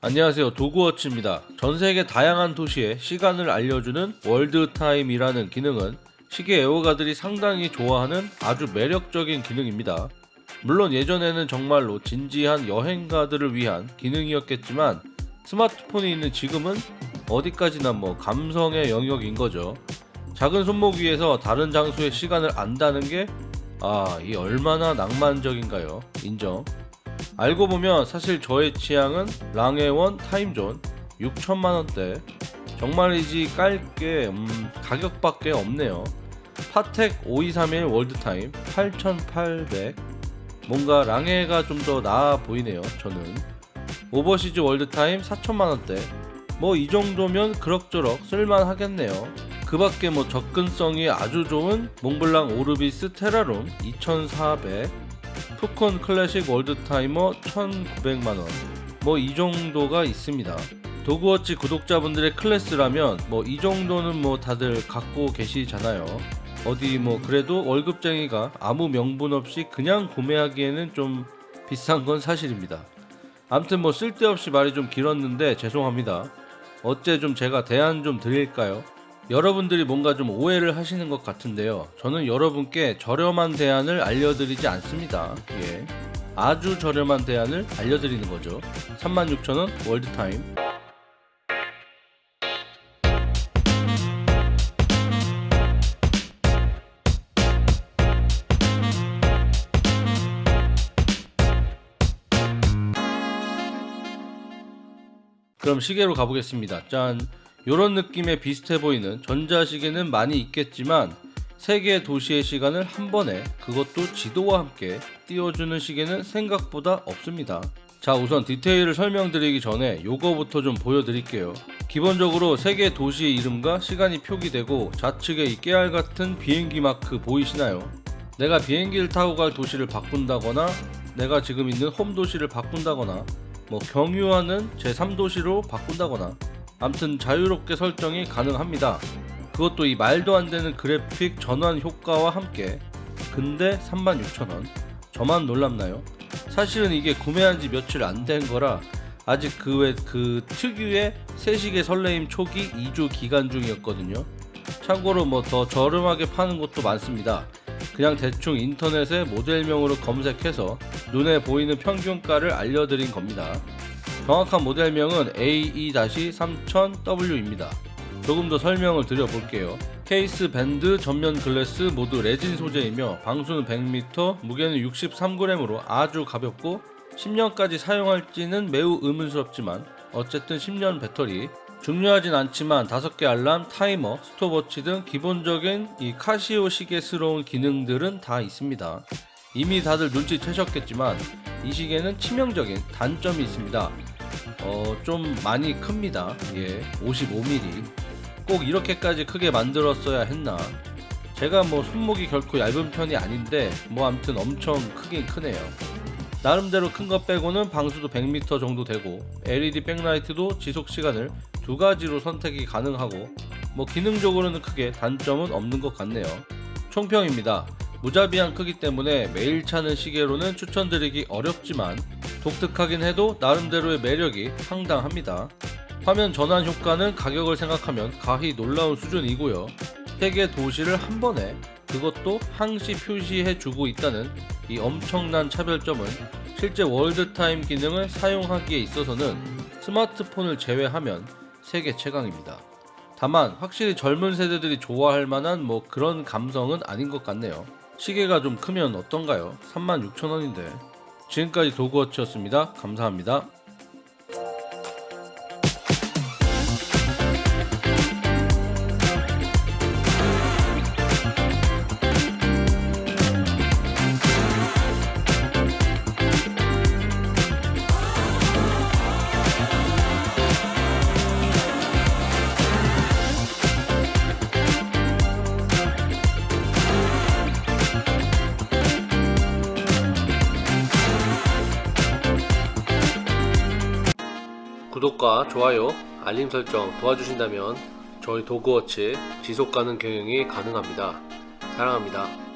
안녕하세요 도구워치입니다 전세계 다양한 도시의 시간을 알려주는 월드타임이라는 기능은 시계 애호가들이 상당히 좋아하는 아주 매력적인 기능입니다 물론 예전에는 정말로 진지한 여행가들을 위한 기능이었겠지만 스마트폰이 있는 지금은 어디까지나 뭐 감성의 영역인 거죠 작은 손목 위에서 다른 장소의 시간을 안다는 게 아, 이 얼마나 낭만적인가요? 인정. 알고 보면 사실 저의 취향은 랑에원 Time Zone 6천만원대. 정말이지 깔게 음, 가격밖에 없네요. 파텍 5231 World Time 8800 뭔가 랑에가 좀 더 나아 보이네요 저는. 오버시즈 World Time 4천만원대. 뭐 이 정도면 그럭저럭 쓸만하겠네요. 그 밖에 뭐 접근성이 아주 좋은 몽블랑 오르비스 테라룸 2400 푸콘 클래식 월드타이머 1900만원. 뭐 이 정도가 있습니다. 도그워치 구독자분들의 클래스라면 뭐 이 정도는 뭐 다들 갖고 계시잖아요. 어디 뭐 그래도 월급쟁이가 아무 명분 없이 그냥 구매하기에는 좀 비싼 건 사실입니다. 암튼 뭐 쓸데없이 말이 좀 길었는데 죄송합니다. 어째 좀 제가 대안 좀 드릴까요? 여러분들이 뭔가 좀 오해를 하시는 것 같은데요. 저는 여러분께 저렴한 대안을 알려드리지 않습니다. 예. 아주 저렴한 대안을 알려드리는 거죠. 36,000원 월드타임. 그럼 시계로 가보겠습니다. 짠. 요런 느낌의 비슷해 보이는 전자시계는 많이 있겠지만 세계 도시의 시간을 한 번에 그것도 지도와 함께 띄워주는 시계는 생각보다 없습니다. 자 우선 디테일을 설명드리기 전에 요거부터 좀 보여드릴게요. 기본적으로 세계 도시의 이름과 시간이 표기되고 좌측에 이 깨알 같은 비행기 마크 보이시나요? 내가 비행기를 타고 갈 도시를 바꾼다거나 내가 지금 있는 홈 도시를 바꾼다거나 뭐 경유하는 제3도시로 바꾼다거나 암튼 자유롭게 설정이 가능합니다. 그것도 이 말도 안 되는 그래픽 전환 효과와 함께 근데 36,000원 저만 놀랍나요? 사실은 이게 구매한 지 며칠 안 된 거라 아직 그 외 그 특유의 세식의 설레임 초기 2주 기간 중이었거든요. 참고로 뭐 더 저렴하게 파는 곳도 많습니다. 그냥 대충 인터넷에 모델명으로 검색해서 눈에 보이는 평균가를 알려드린 겁니다. 정확한 모델명은 AE-3000W입니다. 조금 더 설명을 드려볼게요. 케이스 밴드 전면 glass 모두 레진 소재이며 방수는 100m, 무게는 63g으로 아주 가볍고 10년까지 사용할지는 매우 의문스럽지만 어쨌든 10년 배터리 중요하진 않지만 5개 알람, 타이머, 스톱워치 등 기본적인 이 카시오 시계스러운 기능들은 다 있습니다. 이미 다들 눈치채셨겠지만 이 시계는 치명적인 단점이 있습니다. 어, 좀 많이 큽니다. 예, 55mm. 꼭 이렇게까지 크게 만들었어야 했나? 제가 뭐 손목이 결코 얇은 편이 아닌데 뭐 암튼 엄청 크긴 크네요. 나름대로 큰 것 빼고는 방수도 100m 정도 되고 LED 백라이트도 지속 시간을 두 가지로 선택이 가능하고 뭐 기능적으로는 크게 단점은 없는 것 같네요. 총평입니다. 무자비한 크기 때문에 매일 차는 시계로는 추천드리기 어렵지만 독특하긴 해도 나름대로의 매력이 상당합니다. 화면 전환 효과는 가격을 생각하면 가히 놀라운 수준이고요. 세계 도시를 한 번에 그것도 항시 표시해 주고 있다는 이 엄청난 차별점은 실제 월드타임 기능을 사용하기에 있어서는 스마트폰을 제외하면 세계 최강입니다. 다만 확실히 젊은 세대들이 좋아할 만한 뭐 그런 감성은 아닌 것 같네요. 시계가 좀 크면 어떤가요? 36,000원인데 지금까지 도그워치였습니다. 감사합니다. 구독과 좋아요, 알림 설정 도와주신다면 저희 도그워치 지속가능 경영이 가능합니다. 사랑합니다.